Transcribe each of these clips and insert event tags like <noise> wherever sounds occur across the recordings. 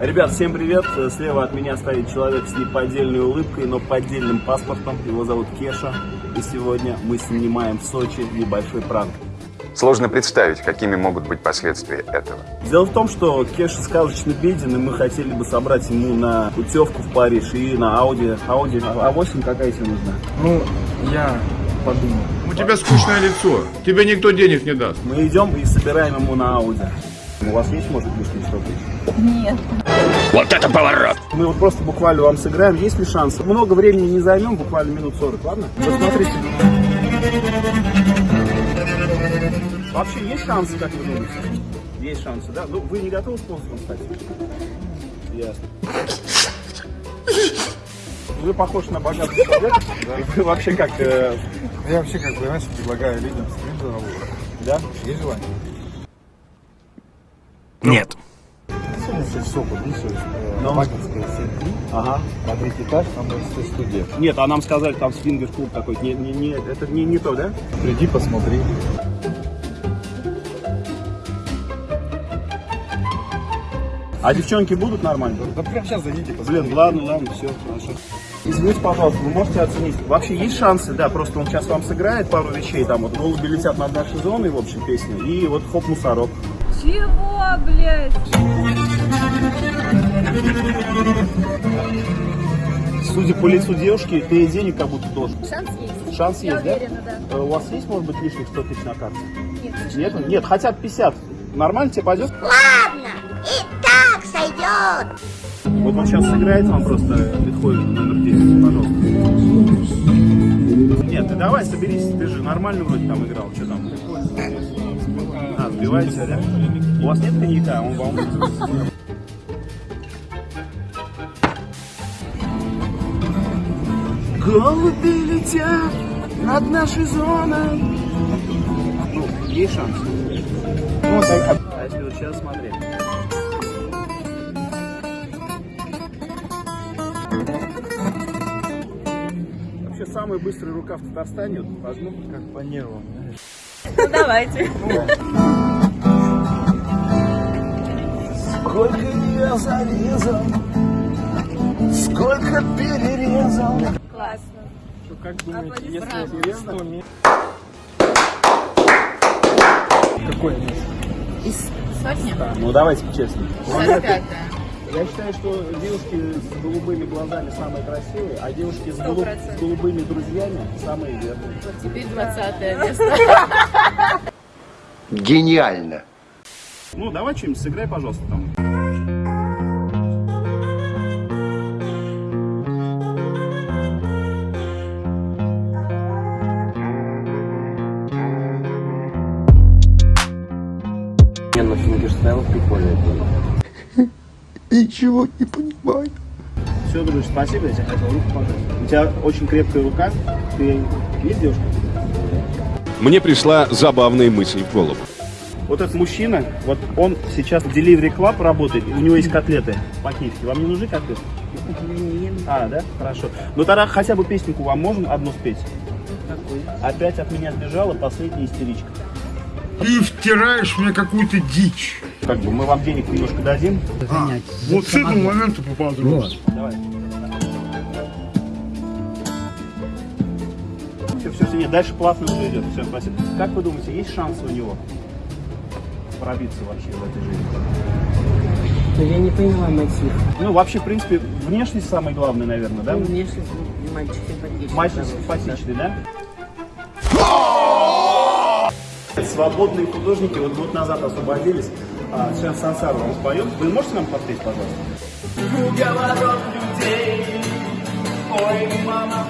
Ребят, всем привет! Слева от меня стоит человек с неподдельной улыбкой, но поддельным паспортом. Его зовут Кеша. И сегодня мы снимаем в Сочи небольшой пранк. Сложно представить, какими могут быть последствия этого. Дело в том, что Кеша сказочно беден, и мы хотели бы собрать ему на путевку в Париж и на Ауди. Ауди А8 какая тебе нужна? Ну, я подумал. У тебя скучное лицо. Тебе никто денег не даст. Мы идем и собираем ему на Ауди. У вас есть, может, лишние 100 тысяч? Нет. Вот это поворот! Мы вот просто буквально вам сыграем, есть ли шанс? Много времени не займем, буквально минут 40, ладно? Посмотрите. Вообще есть шансы, как вы думаете? Есть шансы, да? Ну, вы не готовы спонсором стать? Ясно. Вы похож на богатый человек. Вы вообще как, э, Я вообще, как бы, знаешь, предлагаю людям стрим за да? Есть желание? Нет. Сегодня в СОП подписываюсь. Ну. Макинская 7 Ага. на третий этаж, там есть студия. Нет, а нам сказали, там свингер-клуб такой. Не, не, не, это не, не то, да? Приди, посмотри. А девчонки будут нормально? Да прямо сейчас зайдите, посмотри. Блин, ладно, ладно, все, хорошо. Извините, пожалуйста, вы можете оценить? Вообще есть шансы, да, просто он сейчас вам сыграет пару вещей, там вот голуби летят над нашей зоной, в общем, песня, и вот хоп, мусорок. Чего, блядь? Судя по лицу девушки, ты ей денег как будто должен. Шанс есть. Шанс Я есть, да? уверена, да. Э, У вас есть, может быть, лишних 100 тысяч на карте? Нет, Нет? Нет, хотя бы 50. Нормально тебе пойдет? Ладно, и так сойдет. Вот он сейчас сыграет вам просто Бетховен номер 10, пожалуйста. Нет, ты давай соберись, ты же нормально вроде там играл, что там? А, сбиваете, да? У вас нет коньяка, он вам... Голуби летят над нашей зоной. Ну, есть шанс. Ну, так, а если вот сейчас смотреть. Вообще самая быстрая рука в Татарстане, вот возьму. Как по нервам, знаешь. Ну давайте. Сколько я зарезал, сколько перерезал. Классно. Как думаете, если серьезно? Какое место? Из сотни? Ну давайте честно. 45 Я считаю, что девушки с голубыми глазами самые красивые, а девушки с, голуб- с голубыми друзьями самые верные. Вот теперь 20 место. <laughs> Гениально. Ну давай что-нибудь сыграй, пожалуйста, там. Не, ну фингерстайл прикольный был. <laughs> Ничего не понимаю. Все, дружище, спасибо, я тебе хотел руку пожать. У тебя очень крепкая рука. Ты есть девушка? Мне пришла забавная мысль в голову. Вот этот мужчина, вот он сейчас в Delivery Club работает, у него есть котлеты по-киевски. Вам не нужны котлеты? А, да? Хорошо. Ну тогда хотя бы песенку вам можно одну спеть? Опять от меня сбежала последняя истеричка. Ты втираешь мне какую-то дичь. Как бы мы вам денег немножко дадим. Вот с этого момента попал Давай. Все, все, все, нет, дальше плавно все идет. Все, спасибо. Как вы думаете, есть шансы у него пробиться вообще в этой жизни? Но я не поняла мотив. Ну, вообще, в принципе, внешность самое главное, наверное, да? Ну, внешность мальчик симпатичный. Мальчик симпатичный, да? Свободные художники вот год назад освободились. А, сейчас Сансару вам споем. Вы можете нам подпеть, пожалуйста? Уговоров людей, ой, мама.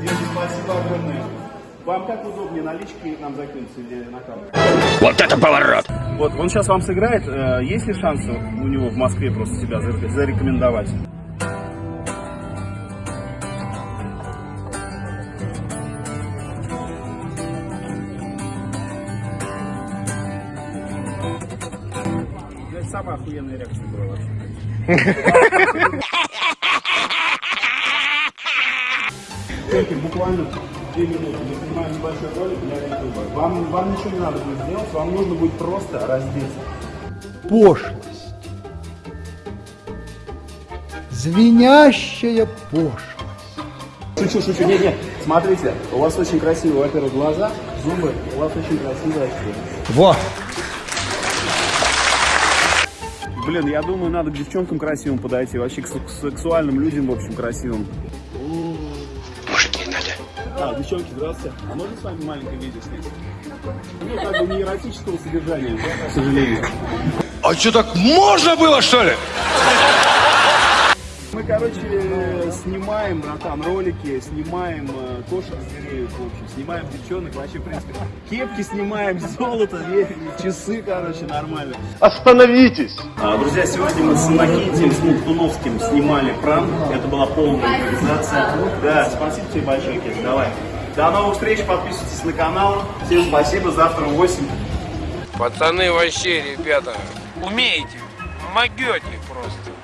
Девушки, спасибо огромное. Вам как удобнее, налички нам закинуться или на карту? Вот это поворот! Вот, он сейчас вам сыграет. Э, Есть ли шансы у него в Москве просто себя заре- зарекомендовать? Это самая охуенная реакция была вообще. Буквально две минуты. Мы снимаем небольшой ролик для YouTube. Вам, вам ничего не надо будет сделать, вам нужно будет просто раздеться. Пошлость. звенящая пошлость. Шучу, шучу. Нет, нет. Смотрите, у вас очень красивые, во-первых, глаза, зубы, у вас очень красивые очки. Во! Блин, я думаю, надо к девчонкам красивым подойти, вообще к сек- сексуальным людям, в общем, красивым. Мужики надо. А, девчонки, здравствуйте. А можно с вами маленькое видео снять? Ну, как бы не эротического содержания, к сожалению. А что, так можно было, что ли? Мы, короче, снимаем, братан, ролики, снимаем э, кошек звереют, в общем, снимаем девчонок, вообще, в принципе, кепки снимаем, золото, часы, короче, нормально. Остановитесь! А, Друзья, сегодня мы с Иннокентием, с Мухтуновским снимали пранк. Это была полная импровизация. Да, спасибо тебе большое, Кет, давай. До новых встреч, подписывайтесь на канал. Всем спасибо, завтра в 8. Пацаны вообще, ребята, умеете, могете просто.